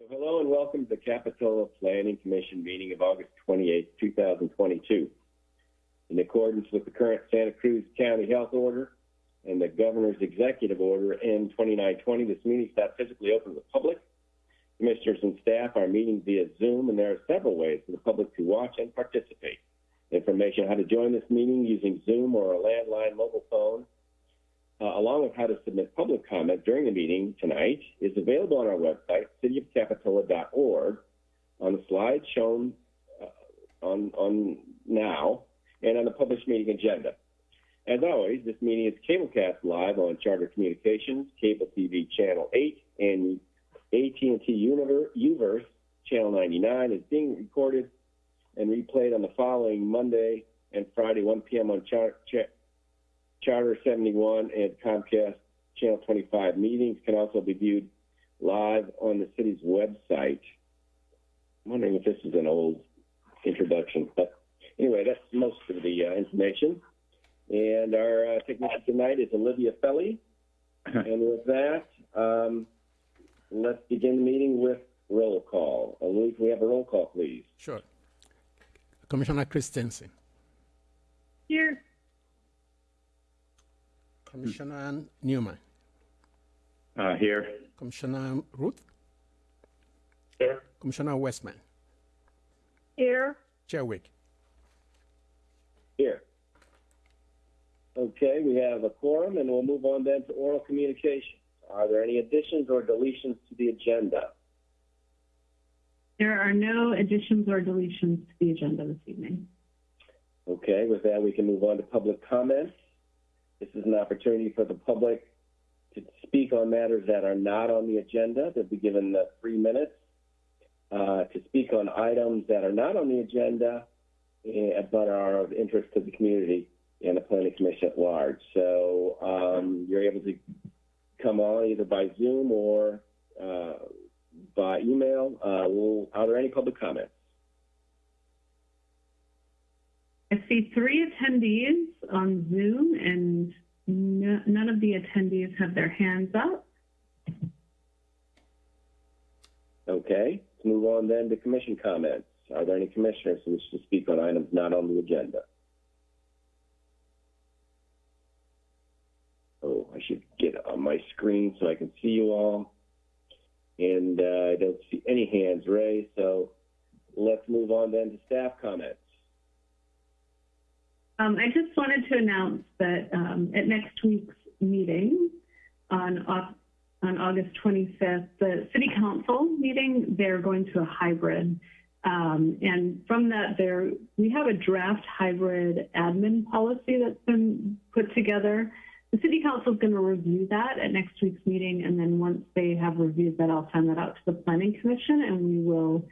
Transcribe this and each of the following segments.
So hello and welcome to the Capitola Planning Commission meeting of August 28, 2022. In accordance with the current Santa Cruz County Health Order and the Governor's Executive Order N2920, this meeting is not physically open to the public. Commissioners and staff are meeting via Zoom, and there are several ways for the public to watch and participate. Information on how to join this meeting using Zoom or a landline mobile phone uh, along with how to submit public comment during the meeting tonight, is available on our website, cityofcapitola.org, on the slides shown uh, on, on now and on the published meeting agenda. As always, this meeting is cablecast live on Charter Communications, Cable TV Channel 8, and AT&T U-verse Channel 99 is being recorded and replayed on the following Monday and Friday, 1 p.m. on Char- Ch- Charter 71 and Comcast Channel 25 meetings can also be viewed live on the city's website. I'm wondering if this is an old introduction, but anyway, that's most of the uh, information. And our uh, technician tonight is Olivia Felly. and with that, um, let's begin the meeting with roll call. Olivia, can we have a roll call, please? Sure. Commissioner Christensen. Here. Commissioner Newman. Uh, here. Commissioner Ruth. Here. Commissioner Westman. Here. Chair Wilk. Here. Okay, we have a quorum, and we'll move on then to oral communications. Are there any additions or deletions to the agenda? There are no additions or deletions to the agenda this evening. Okay, with that, we can move on to public comments. This is an opportunity for the public to speak on matters that are not on the agenda. They'll be given uh, three minutes uh, to speak on items that are not on the agenda eh, but are of interest to the community and the planning commission at large. So um, you're able to come on either by Zoom or uh, by email. Uh, will, are there any public comments? I see three attendees on Zoom, and no, none of the attendees have their hands up. Okay, let's move on then to commission comments. Are there any commissioners who wish to speak on items not on the agenda? Oh, I should get on my screen so I can see you all. And uh, I don't see any hands raised, so let's move on then to staff comments. Um, I just wanted to announce that um, at next week's meeting on, on August 25th, the City Council meeting, they're going to a hybrid. Um, and from that, there we have a draft hybrid admin policy that's been put together. The City Council is going to review that at next week's meeting, and then once they have reviewed that, I'll send that out to the Planning Commission, and we will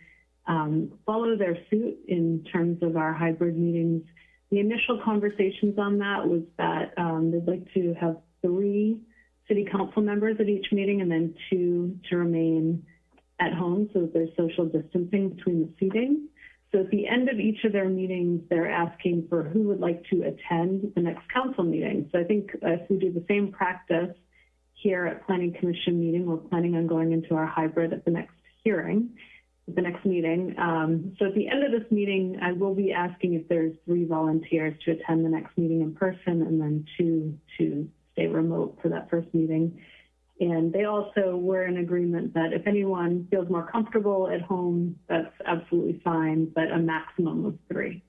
um, follow their suit in terms of our hybrid meetings. The initial conversations on that was that um, they'd like to have three city council members at each meeting and then two to remain at home so that there's social distancing between the seating. So at the end of each of their meetings, they're asking for who would like to attend the next council meeting. So I think if we do the same practice here at Planning Commission meeting, we're planning on going into our hybrid at the next hearing the next meeting. Um, so at the end of this meeting, I will be asking if there's three volunteers to attend the next meeting in person and then two to stay remote for that first meeting. And they also were in agreement that if anyone feels more comfortable at home, that's absolutely fine, but a maximum of three.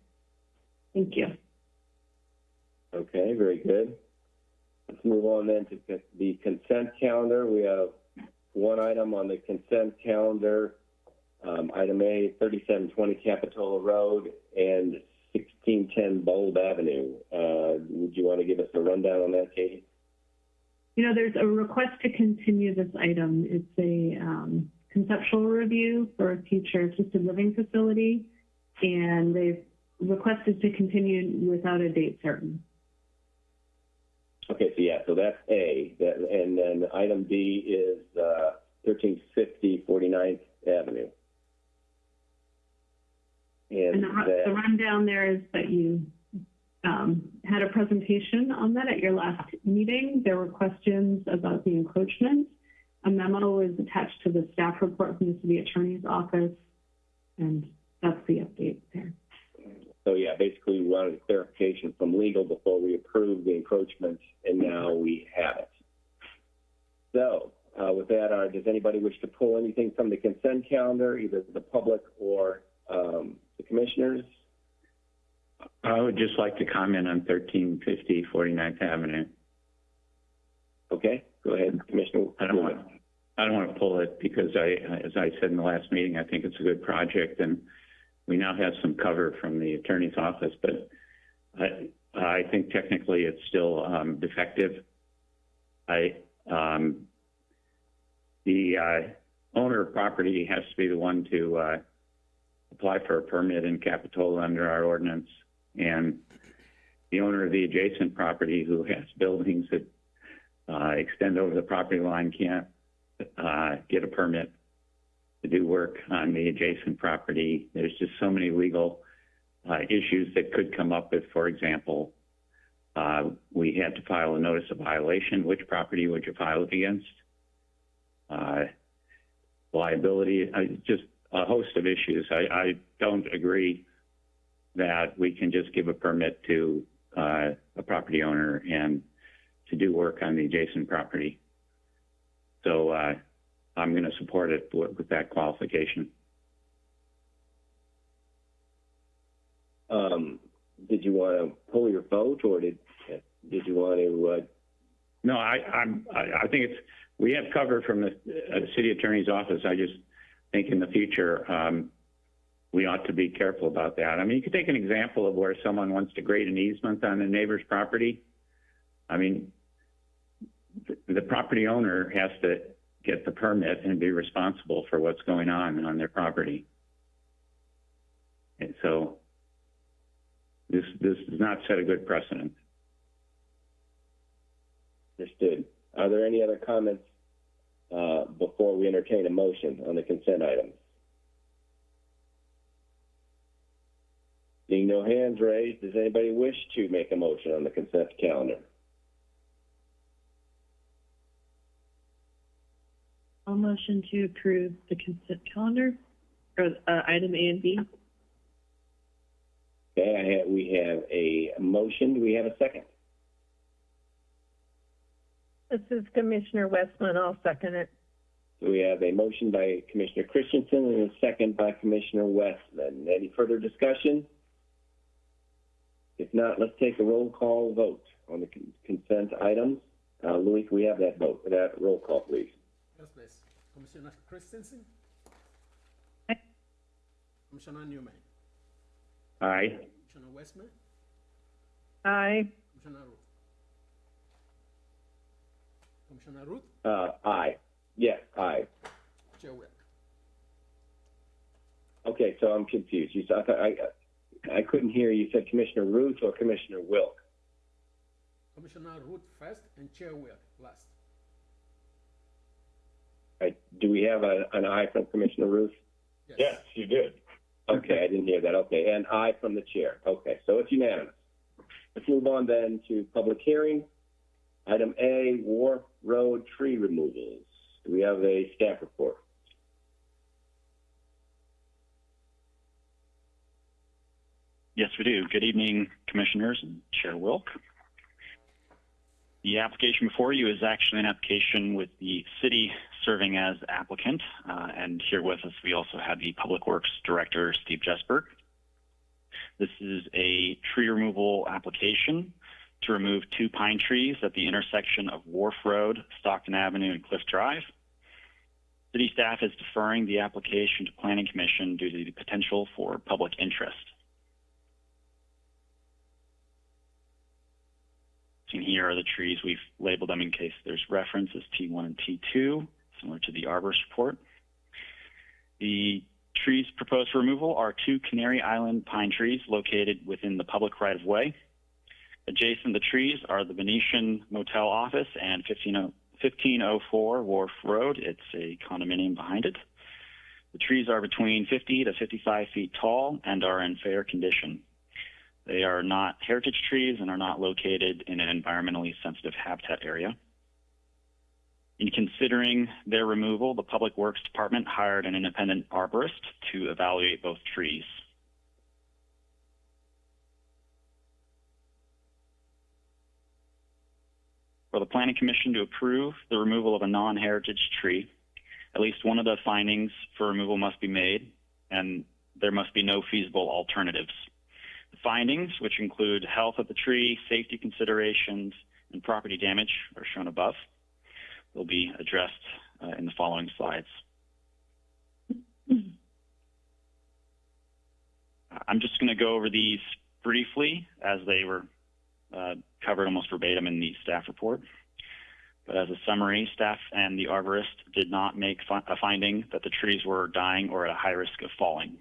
Thank you. Okay, very good. Let's move on then to the consent calendar. We have one item on the consent calendar um, item A, 3720 Capitola Road and 1610 Bulb Avenue. Uh, would you want to give us a rundown on that, Katie? You know, there's a request to continue this item. It's a um, conceptual review for a future assisted living facility, and they've requested to continue without a date certain. Okay, so yeah, so that's A. That, and then item B is uh, 1350 49th Avenue. And And the, ru- the rundown there is that you um, had a presentation on that at your last meeting. There were questions about the encroachment. A memo is attached to the staff report from the city attorney's office, and that's the update there. So yeah, basically we wanted clarification from legal before we approved the encroachment, and now we have it. So, uh, with that, uh, does anybody wish to pull anything from the consent calendar, either the public or, um, the commissioners? I would just like to comment on 1350 49th Avenue. Okay, go ahead, Commissioner. I don't want, I don't want to pull it because I, as I said in the last meeting, I think it's a good project and we now have some cover from the attorney's office, but I, I think technically it's still, um, defective. I, um, the, uh, owner of property has to be the one to, uh, apply for a permit in Capitola under our ordinance. And the owner of the adjacent property who has buildings that uh, extend over the property line can't uh, get a permit to do work on the adjacent property. There's just so many legal uh, issues that could come up if, for example, uh, we had to file a notice of violation. Which property would you file it against? Uh, liability, just a host of issues. I, I don't agree that we can just give a permit to uh, a property owner and to do work on the adjacent property. So uh, I'm going to support it with, with that qualification. Um, did you want to pull your vote, or did, did you want to, uh, No, I, I'm, I, I think it's, we have cover from the uh, city attorney's office. I just think in the future, um, we ought to be careful about that. I mean, you could take an example of where someone wants to grade an easement on a neighbor's property. I mean, the, the property owner has to get the permit and be responsible for what's going on on their property. And so this, this does not set a good precedent. understood? Are there any other comments, uh, before we entertain a motion on the consent items? Seeing no hands raised, does anybody wish to make a motion on the consent calendar? I'll motion to approve the consent calendar, or, uh, item A and B. Okay, I have, we have a motion. Do we have a second? This is Commissioner Westman. I'll second it. So we have a motion by Commissioner Christensen and a second by Commissioner Westman. Any further discussion? If not, let's take a roll call vote on the con- consent items. Uh, Louis, can we have that vote, that roll call, please? Yes, please. Commissioner Christensen? Aye. Commissioner Newman? Aye. Commissioner Westman? Aye. Commissioner Ruth? Commissioner Ruth? Uh, aye. Yes, aye. Chair Wilk? Okay, so I'm confused. You said, I, I, I couldn't hear you said Commissioner Ruth or Commissioner Wilk. Commissioner Ruth first and Chair Wilk last. Right, do we have a, an aye from Commissioner Ruth? Yes. you did. Okay, I didn't hear that. Okay, and aye from the chair. Okay, so it's unanimous. Let's move on then to public hearing. Item A, Wharf Road tree removals. Do we have a staff report? Yes, we do. Good evening, Commissioners and Chair Wilk. The application before you is actually an application with the city serving as applicant, uh, and here with us we also have the Public Works Director, Steve Jesberg. This is a tree removal application to remove two pine trees at the intersection of Wharf Road, Stockton Avenue, and Cliff Drive. City staff is deferring the application to Planning Commission due to the potential for public interest. Seen here are the trees. We've labeled them in case there's reference as T1 and T2, similar to the arborist report. The trees proposed for removal are two Canary Island pine trees located within the public right of way. Adjacent the trees are the Venetian Motel office and 1504 Wharf Road. It's a condominium behind it. The trees are between 50 to 55 feet tall and are in fair condition. They are not heritage trees and are not located in an environmentally sensitive habitat area. In considering their removal, the Public Works Department hired an independent arborist to evaluate both trees. For the Planning Commission to approve the removal of a non-heritage tree, at least one of the findings for removal must be made, and there must be no feasible alternatives. The findings, which include health of the tree, safety considerations, and property damage, are shown above. Will be addressed uh, in the following slides. I'm just going to go over these briefly as they were uh, covered almost verbatim in the staff report. But as a summary, staff and the arborist did not make fi- a finding that the trees were dying or at a high risk of falling.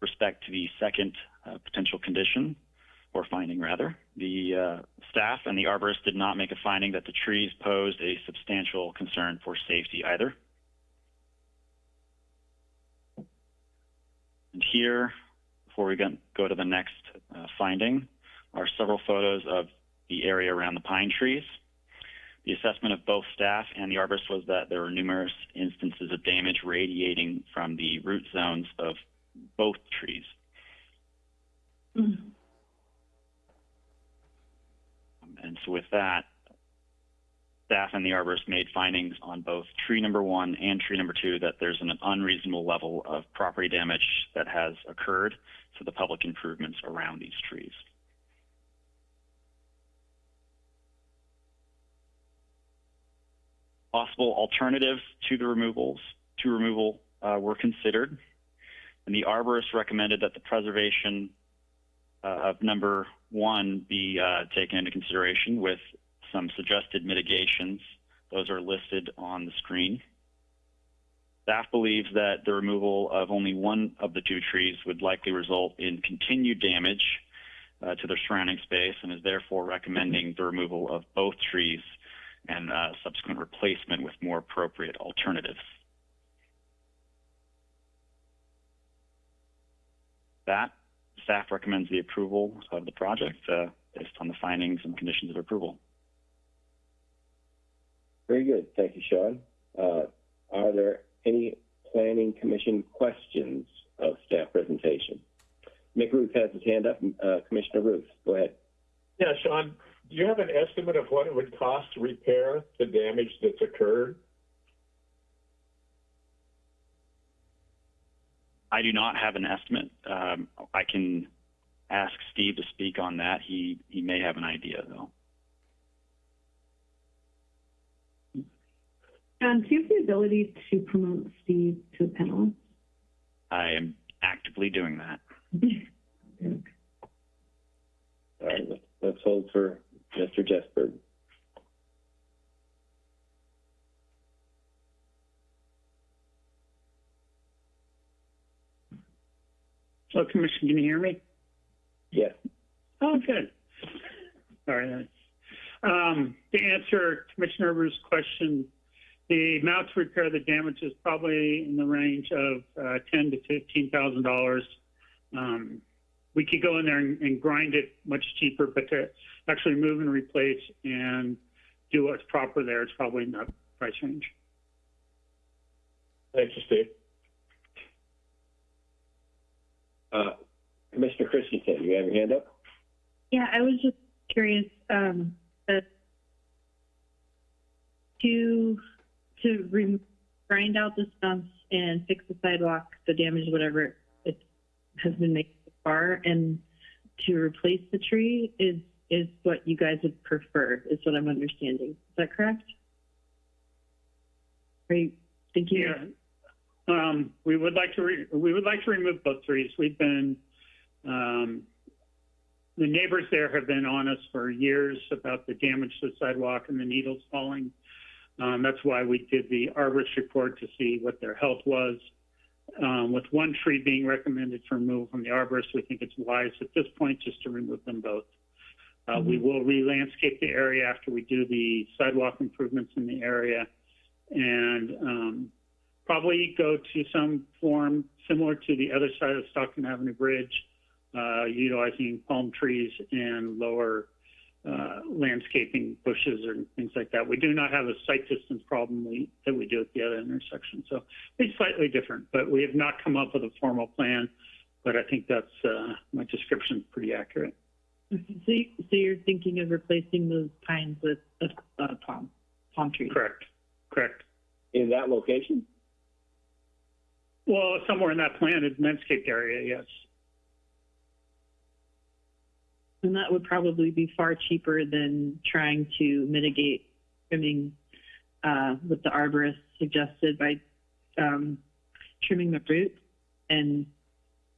Respect to the second uh, potential condition, or finding rather, the uh, staff and the arborist did not make a finding that the trees posed a substantial concern for safety either. And here, before we go- go to the next uh, finding, are several photos of the area around the pine trees. The assessment of both staff and the arborist was that there were numerous instances of damage radiating from the root zones of both trees. And so with that, staff and the arborist made findings on both tree number one and tree number two that there's an unreasonable level of property damage that has occurred to the public improvements around these trees. Possible alternatives to the removals to removal uh, were considered, and the arborist recommended that the preservation uh, of number one be uh, taken into consideration with some suggested mitigations. Those are listed on the screen. Staff believes that the removal of only one of the two trees would likely result in continued damage uh, to their surrounding space and is therefore recommending the removal of both trees and uh, subsequent replacement with more appropriate alternatives. That staff recommends the approval of the project uh, based on the findings and conditions of approval. Very good. Thank you, Sean. Uh, are there any planning commission questions of staff presentation? Mick Ruth has his hand up. Uh, Commissioner Ruth, go ahead. Yeah, Sean, do you have an estimate of what it would cost to repair the damage that's occurred? I do not have an estimate. Um, I can ask Steve to speak on that. He he may have an idea though. John, do you have the ability to promote Steve to a panelist? I am actively doing that. All right, let's, let's hold for Mr. Jesberg. So, Commissioner, can you hear me? Yes. Oh, good. All right. Um, to answer Commissioner Ruth's question, the amount to repair the damage is probably in the range of uh, ten to fifteen thousand dollars. Um, we could go in there and, and grind it much cheaper, but to actually move and replace and do what's proper there, it's probably in that price range. Thank you, Steve. Uh, Commissioner Christensen, you have your hand up? Yeah, I was just curious, um, uh, to, to re- grind out the stumps and fix the sidewalk, the damage, whatever it has been made so far, and to replace the tree is, is what you guys would prefer, is what I'm understanding. Is that correct? Are you thinking? Yeah. Um, we would like to re- we would like to remove both trees. We've been um, the neighbors there have been on us for years about the damage to the sidewalk and the needles falling. Um, that's why we did the arborist report to see what their health was. Um, with one tree being recommended for removal from the arborist, we think it's wise at this point just to remove them both. Uh, We will re-landscape the area after we do the sidewalk improvements in the area, and um, probably go to some form similar to the other side of Stockton Avenue Bridge, uh, utilizing palm trees and lower uh, landscaping bushes or things like that. We do not have a sight distance problem we, that we do at the other intersection. So it's slightly different, but we have not come up with a formal plan. But I think that's, uh, my description is pretty accurate. So, you, so you're thinking of replacing those pines with uh, uh, palm, palm trees? Correct, correct. In that location? Well, somewhere in that planted landscaped area, yes. And that would probably be far cheaper than trying to mitigate trimming, uh, what the arborist suggested by, um, trimming the fruit and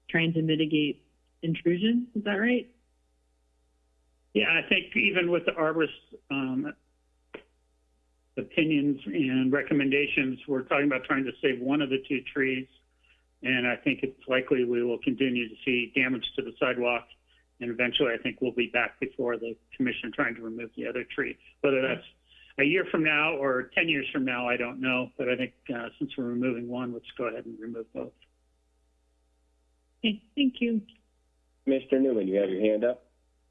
trying to mitigate intrusion. Is that right? Yeah, I think even with the arborist um, opinions and recommendations, we're talking about trying to save one of the two trees. And I think it's likely we will continue to see damage to the sidewalk. And eventually, I think we'll be back before the commission trying to remove the other tree. Whether that's a year from now or 10 years from now, I don't know. But I think uh, since we're removing one, let's go ahead and remove both. Okay, thank you. Mr. Newman, you have your hand up?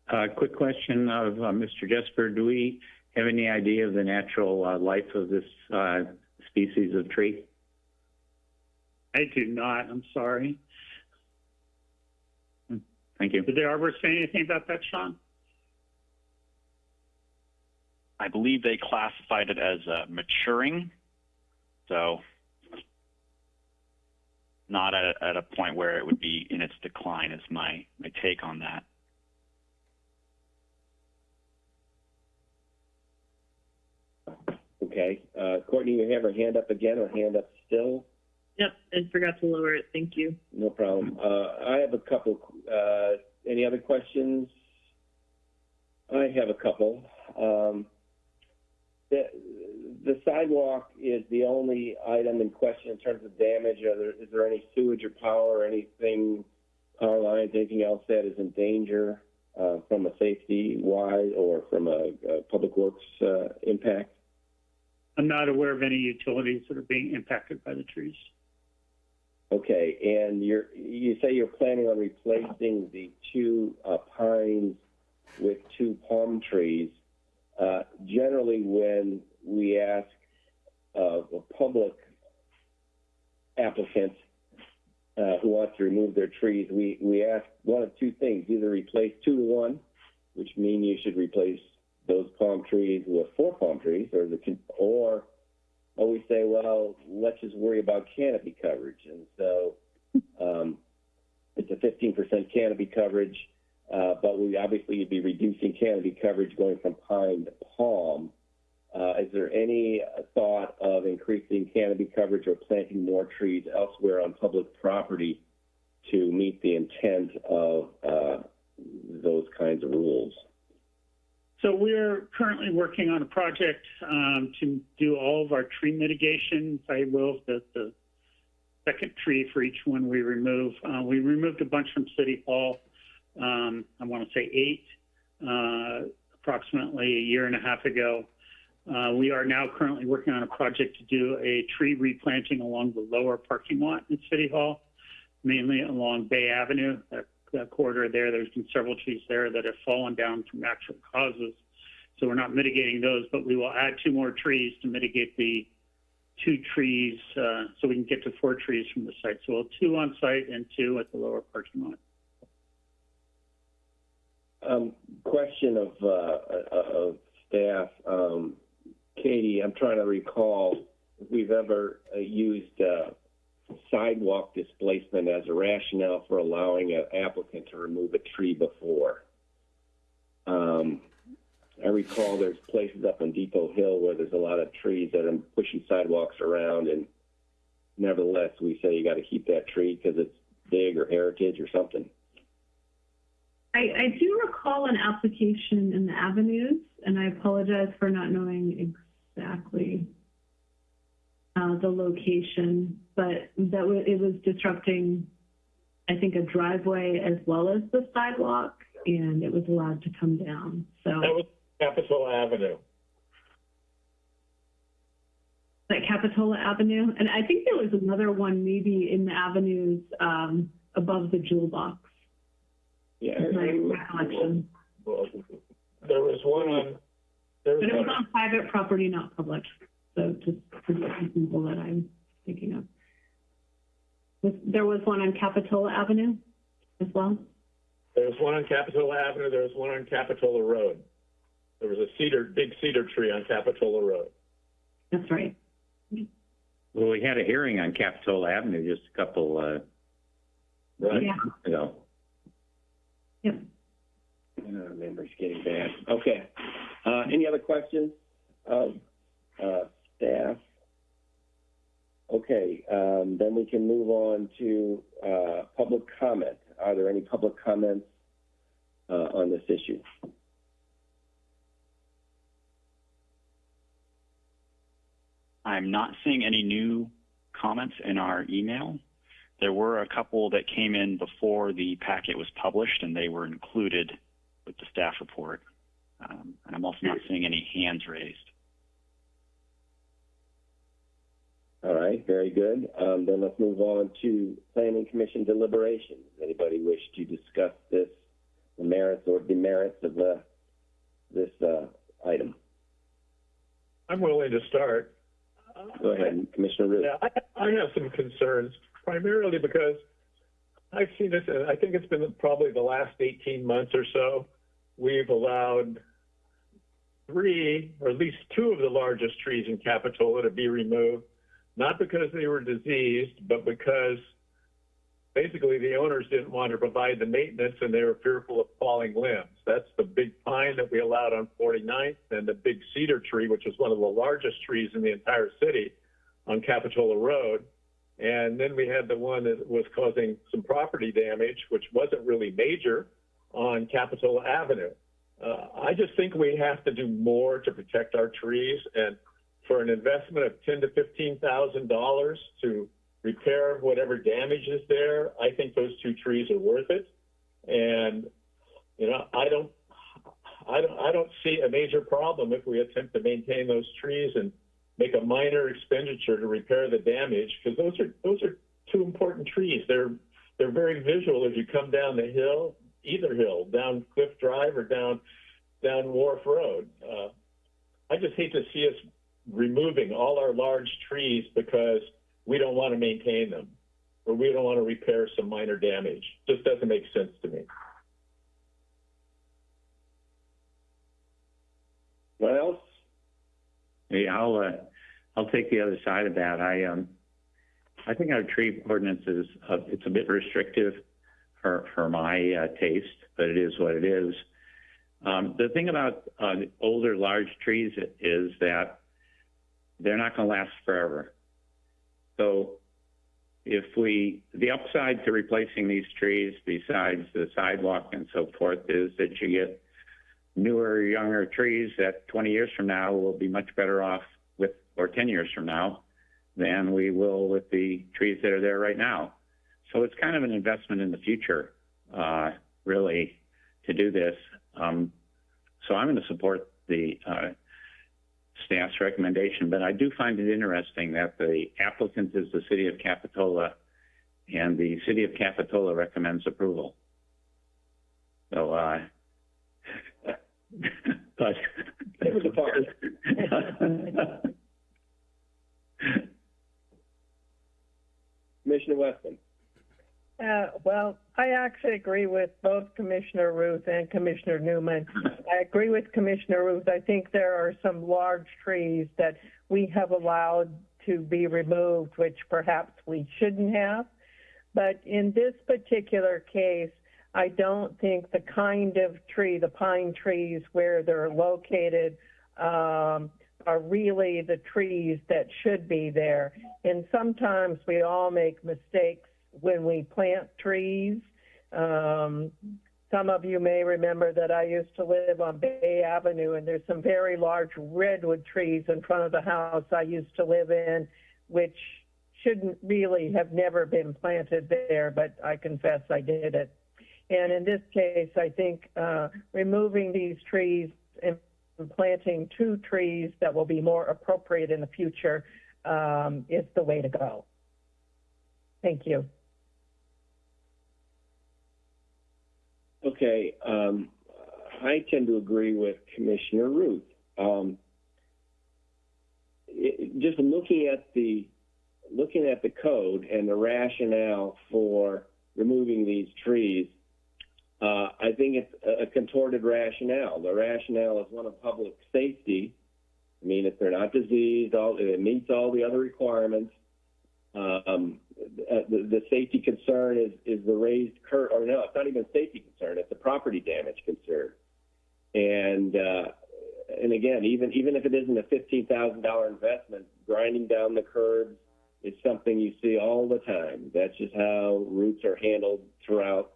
Uh, quick question of uh, Mr. Jesberg. Do we have any idea of the natural uh, life of this uh, species of tree? I do not. I'm sorry. Thank you. Did the arborist say anything about that, Sean? I believe they classified it as uh, maturing, so not at a, at a point where it would be in its decline. Is my my take on that. Okay. Uh, Courtney, you have her hand up again or hand up still? Yep, I forgot to lower it. Thank you. No problem. Uh, I have a couple. Uh, any other questions? I have a couple. Um, the, the sidewalk is the only item in question in terms of damage. Are there, is there any sewage or power or anything, power lines, anything else that is in danger uh, from a safety wise or from a, a public works uh, impact? I'm not aware of any utilities that are being impacted by the trees. Okay, and you're you say you're planning on replacing the two uh, pines with two palm trees. Uh, generally, when we ask uh, a public applicant uh, who wants to remove their trees, we, we ask one of two things: either replace two to one, which means you should replace those palm trees with four palm trees, or the or we say, well, let's just worry about canopy coverage. And so um, it's a 15% canopy coverage, uh, but we obviously would be reducing canopy coverage going from pine to palm. Uh, is there any thought of increasing canopy coverage or planting more trees elsewhere on public property to meet the intent of uh, those kinds of rules? So we're currently working on a project um, to do all of our tree mitigation. I will, the, the second tree for each one we remove. Uh, we removed a bunch from City Hall. Um, I want to say eight, uh, approximately a year and a half ago. Uh, we are now currently working on a project to do a tree replanting along the lower parking lot in City Hall, mainly along Bay Avenue. That that corridor there. There's been several trees there that have fallen down from natural causes. So we're not mitigating those, but we will add two more trees to mitigate the two trees uh, so we can get to four trees from the site. So we'll two on site and two at the lower parking lot. Um, question of, uh, of staff. Um, Katie, I'm trying to recall if we've ever uh, used uh, sidewalk displacement as a rationale for allowing an applicant to remove a tree before. Um, I recall there's places up on Depot Hill where there's a lot of trees that are pushing sidewalks around, and nevertheless, we say you got to keep that tree because it's big or heritage or something. I, I do recall an application in the avenues, and I apologize for not knowing exactly uh, the location, but that w- it was disrupting, I think, a driveway as well as the sidewalk, and it was allowed to come down. So That was Capitol Avenue. that Capitola Avenue, and I think there was another one maybe in the avenues um, above the jewel box. Yeah, is my recollection. there was one on, there was But it was one, on private property, not public. So just for the people that I'm thinking of. There was one on Capitola Avenue as well? there was one on Capitola Avenue, there was one on Capitola Road. There was a cedar, big cedar tree on Capitola Road. That's right. Well, we had a hearing on Capitola Avenue just a couple, uh, Right. Yeah. ago. Yep. Uh, memory's getting bad. Okay. Uh, any other questions of, uh, staff? Okay, um, then we can move on to, uh, public comment. Are there any public comments, uh, on this issue? I'm not seeing any new comments in our email. There were a couple that came in before the packet was published, and they were included with the staff report. Um, and I'm also not seeing any hands raised. All right, very good. Um, then let's move on to planning commission deliberations. Anybody wish to discuss this, the merits or demerits of, uh, this, uh, item? I'm willing to start. Go ahead, Commissioner Root. Yeah, I, I have some concerns, primarily because I've seen this, and I think it's been probably the last 18 months or so, we've allowed three, or at least two of the largest trees in Capitola to be removed, not because they were diseased, but because basically the owners didn't want to provide the maintenance and they were fearful of falling limbs. That's the big pine that we allowed on 49th and the big cedar tree, which is one of the largest trees in the entire city on Capitola Road. And then we had the one that was causing some property damage, which wasn't really major on Capitola Avenue. Uh, I just think we have to do more to protect our trees and for an investment of ten to fifteen thousand dollars to repair whatever damage is there, I think those two trees are worth it. And, you know, I don't, I don't, I don't see a major problem if we attempt to maintain those trees and make a minor expenditure to repair the damage, because those are, those are two important trees. They're, they're very visual as you come down the hill, either hill, down Cliff Drive or down, down Wharf Road. Uh, I just hate to see us removing all our large trees because we don't want to maintain them or we don't want to repair some minor damage. Just doesn't make sense to me. What else? Yeah, I'll, uh, I'll take the other side of that. I, um, I think our tree ordinance is, uh, it's a bit restrictive for, for my, uh, taste, but it is what it is. Um, the thing about, uh, older large trees is that they're not going to last forever. So if we, the upside to replacing these trees besides the sidewalk and so forth is that you get newer, younger trees that 20 years from now will be much better off with, or 10 years from now, than we will with the trees that are there right now. So it's kind of an investment in the future, uh, really, to do this. Um, so I'm going to support the uh, staff's recommendation, but I do find it interesting that the applicant is the city of Capitola, and the city of Capitola recommends approval. So, uh, but. It was a part. Commissioner Westman. Uh, well, I actually agree with both Commissioner Ruth and Commissioner Newman. I agree with Commissioner Ruth. I think there are some large trees that we have allowed to be removed, which perhaps we shouldn't have. But in this particular case, I don't think the kind of tree, the pine trees where they're located, um, are really the trees that should be there. And sometimes we all make mistakes when we plant trees. Um, some of you may remember that I used to live on Bay Avenue, and there's some very large redwood trees in front of the house I used to live in, which shouldn't really have never been planted there, but I confess I did it. And in this case, I think uh, removing these trees and planting two trees that will be more appropriate in the future um, is the way to go. Thank you. Okay, um, I tend to agree with Commissioner Ruth. Um, it, just looking at the looking at the code and the rationale for removing these trees, uh, I think it's a, contorted rationale. The rationale is one of public safety. I mean, if they're not diseased, all it meets all the other requirements. Um, uh, the, the safety concern is, is the raised curb, or no, it's not even safety concern, it's a property damage concern. And, uh, and again, even, even if it isn't a $15,000 investment, grinding down the curbs is something you see all the time. That's just how roots are handled throughout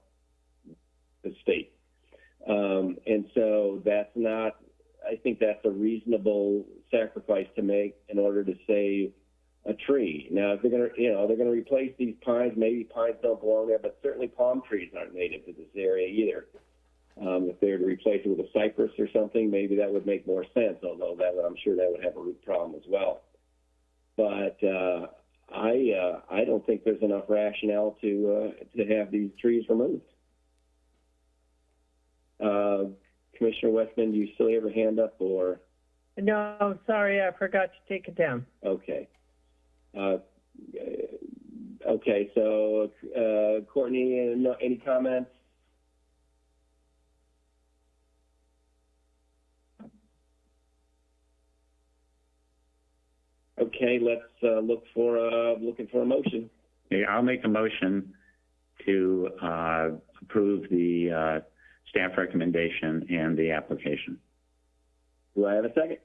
the state. Um, and so that's not, I think that's a reasonable sacrifice to make in order to save a tree. Now, if they're going to, you know, they're going to replace these pines, maybe pines don't belong there, but certainly palm trees aren't native to this area either. Um, if they were to replace it with a cypress or something, maybe that would make more sense, although that would, I'm sure that would have a root problem as well. But uh, I, uh, I don't think there's enough rationale to uh, to have these trees removed. Uh, Commissioner Westman, do you still have your hand up, or No, sorry, I forgot to take it down. okay? Uh, okay, so uh, Courtney, uh, no, any comments? Okay, let's uh, look for uh, looking for a motion. Yeah, I'll make a motion to uh, approve the uh, staff recommendation and the application. Do I have a second?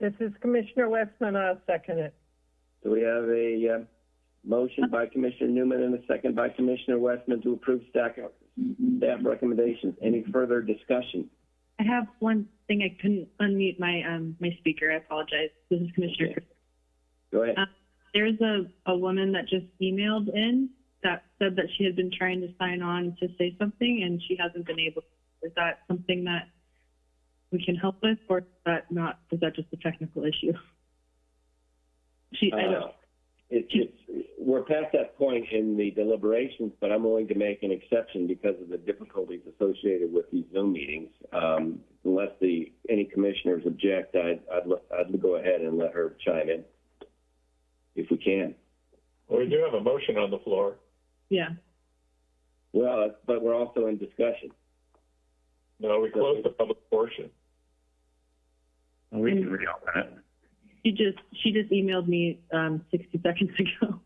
This is Commissioner Westman, I'll second it. So we have a uh, motion by Commissioner Newman and a second by Commissioner Westman to approve staff, staff recommendations. Any further discussion? I have one thing I couldn't unmute my um my speaker. I apologize. This is Commissioner. Okay. Go ahead. Uh, There's a a woman that just emailed in that said that she had been trying to sign on to say something and she hasn't been able. Is that something that we can help with, or is that not? Is that just a technical issue? She. I Uh, don't. it, it's, we're past that point in the deliberations, but I'm willing to make an exception because of the difficulties associated with these Zoom meetings. Um, unless the any commissioners object, I'd, I'd, I'd go ahead and let her chime in if we can. Well, we do have a motion on the floor. Yeah. Well, but we're also in discussion. No, we closed the public portion. Well, we can reopen it. She just she just emailed me um 60 seconds ago.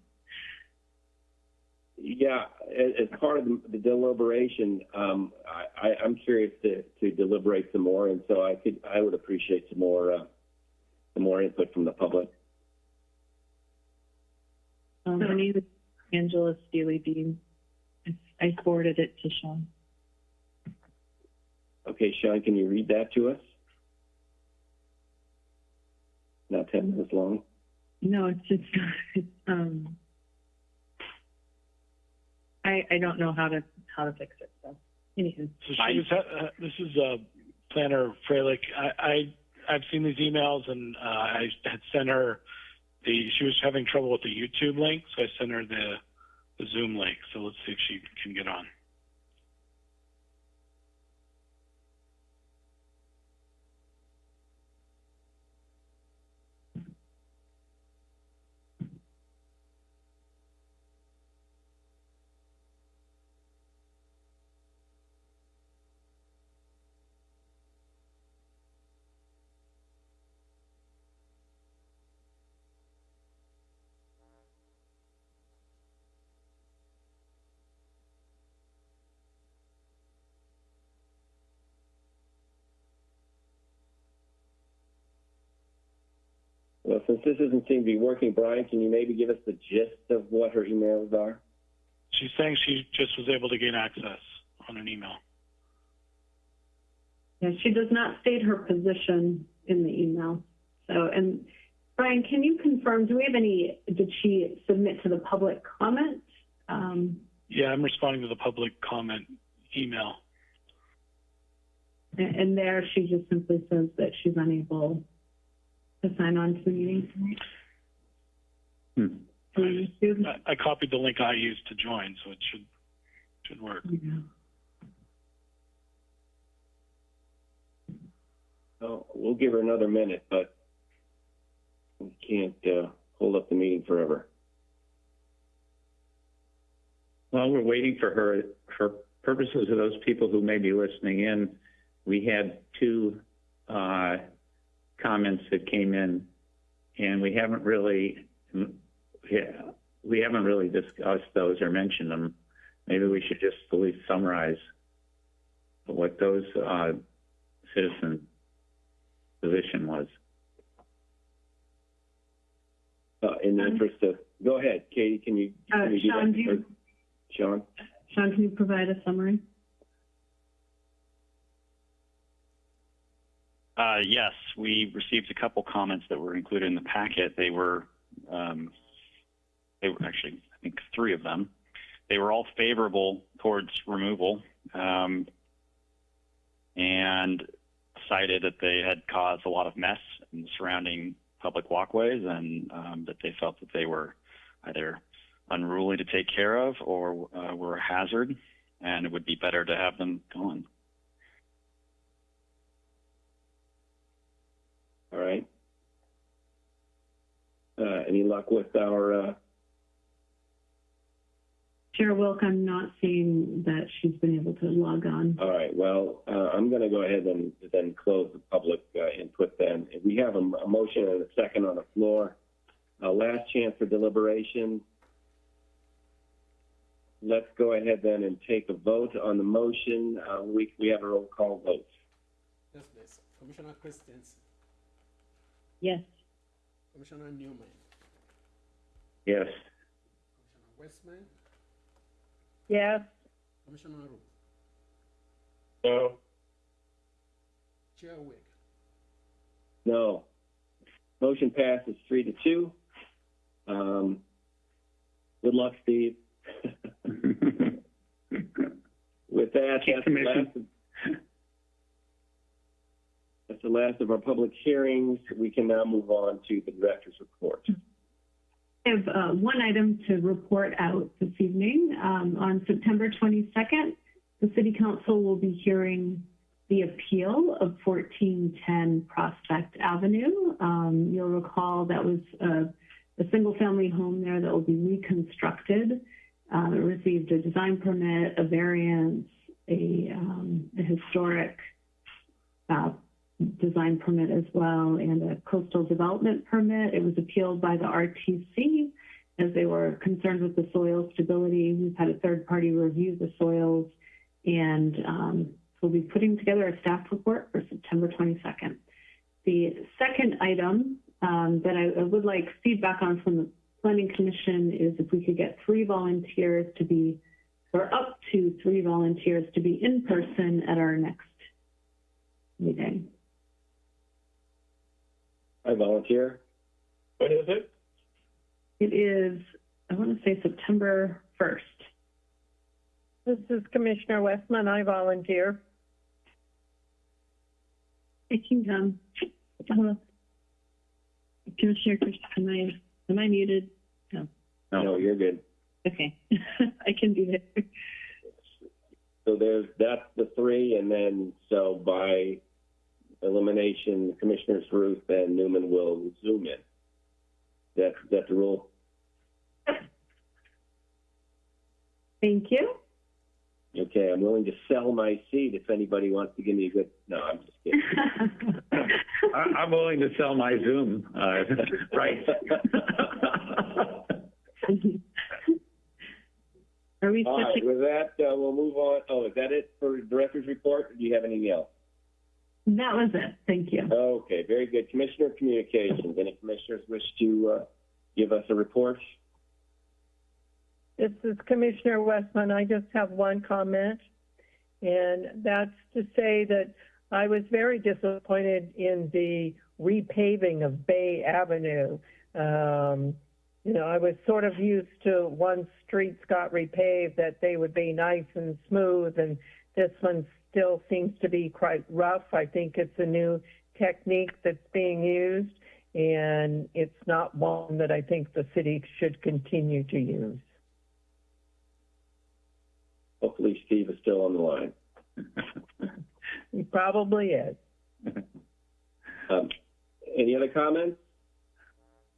Yeah, as, as part of the, the deliberation, um, I, I, I'm curious to, to deliberate some more, and so I could, I would appreciate some more, uh, some more input from the public. Um, her name is Angela Steely Bean. I forwarded it to Sean. Okay, Sean, can you read that to us? Not ten minutes long. No, it's just, it's um. I I don't know how to how to fix it. So, anywho, So she was, uh, this is, uh, Planner Freilich. I, I, I've seen these emails and, uh, I had sent her the, she was having trouble with the YouTube link, so I sent her the, the Zoom link. So let's see if she can get on. Well, since this doesn't seem to be working, Brian, can you maybe give us the gist of what her emails are? She's saying she just was able to gain access on an email. Yeah, she does not state her position in the email. So, and Brian, can you confirm, do we have any, did she submit to the public comment? Um, Yeah, I'm responding to the public comment email. and, and there she just simply says that she's unable to sign on to the meeting tonight. Hmm. through YouTube. I, I copied the link I used to join, so it should, should work. Yeah. Oh, we'll give her another minute, but we can't, uh, hold up the meeting forever. While we're waiting for her, for purposes of those people who may be listening in, we had two uh, comments that came in, and we haven't really, yeah, we haven't really discussed those or mentioned them. Maybe we should just at least summarize what those uh, citizen position was. Uh, in the interest of, go ahead, Katie, can you? Uh, can you do that? Sean, do you- Sean? Sean, can you provide a summary? Uh, yes, we received a couple comments that were included in the packet. They were, um, they were actually, I think, three of them. They were all favorable towards removal, um, and cited that they had caused a lot of mess in the surrounding public walkways, and um, that they felt that they were either unruly to take care of or uh, were a hazard, and it would be better to have them gone. All right. Uh, any luck with our, uh, Chair Wilk, I'm not seeing that she's been able to log on. all right, well, uh, I'm gonna go ahead and then close the public, uh, input then. We have a motion and a second on the floor. Uh, last chance for deliberation. Let's go ahead then and take a vote on the motion. Uh, we, we have a roll call vote. Yes, please. Commissioner Christensen, Yes. Commissioner Newman, Yes. Commissioner Westman, Yes, Commissioner Root, No, Chair Wilk. No. Motion passes three to two. Um, good luck, Steve. With that, that's the last of, that's the last of our public hearings. We can now move on to the director's report. I have uh, one item to report out this evening. Um, on September 22nd, the City Council will be hearing the appeal of 1410 Prospect Avenue. Um, you'll recall that was a, a single-family home there that will be reconstructed. Um, it received a design permit, a variance, a, um, a historic uh, design permit as well and a coastal development permit. It was appealed by the RTC as they were concerned with the soil stability. We've had a third party review the soils and um, we'll be putting together a staff report for September 22nd. The second item um, that I, I would like feedback on from the Planning Commission is if we could get three volunteers to be, or up to three volunteers to be in person at our next meeting. I volunteer. when is it? It is, I want to say September 1st. this is Commissioner Westman. I volunteer. I can, um, hello. Commissioner Christensen, am I, am I muted? No. No, you're good. Okay. I can do that. So there's, that's the three, and then, so by elimination, Commissioners Root and Newman will zoom in. That's, that's the rule. Thank you. Okay, I'm willing to sell my seat if anybody wants to give me a good, no, I'm just kidding. I, I'm willing to sell my Zoom, uh, right? Are we All right, with that, uh, we'll move on. Oh, is that it for Director's Report? Do you have anything else? That was it. Thank you. Okay, very good. Commissioner Communications, any commissioners wish to, uh, give us a report? This is Commissioner Westman. I just have one comment, and that's to say that I was very disappointed in the repaving of Bay Avenue. Um, you know, I was sort of used to once streets got repaved that they would be nice and smooth, and this one still seems to be quite rough. I think it's a new technique that's being used, and it's not one that I think the city should continue to use. Hopefully Steve is still on the line. He probably is. Um, any other comments?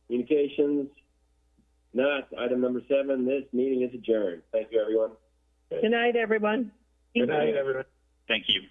Communications? Not. Item number seven, this meeting is adjourned. Thank you, everyone. Good night, everyone. Good night, everyone. Thank you.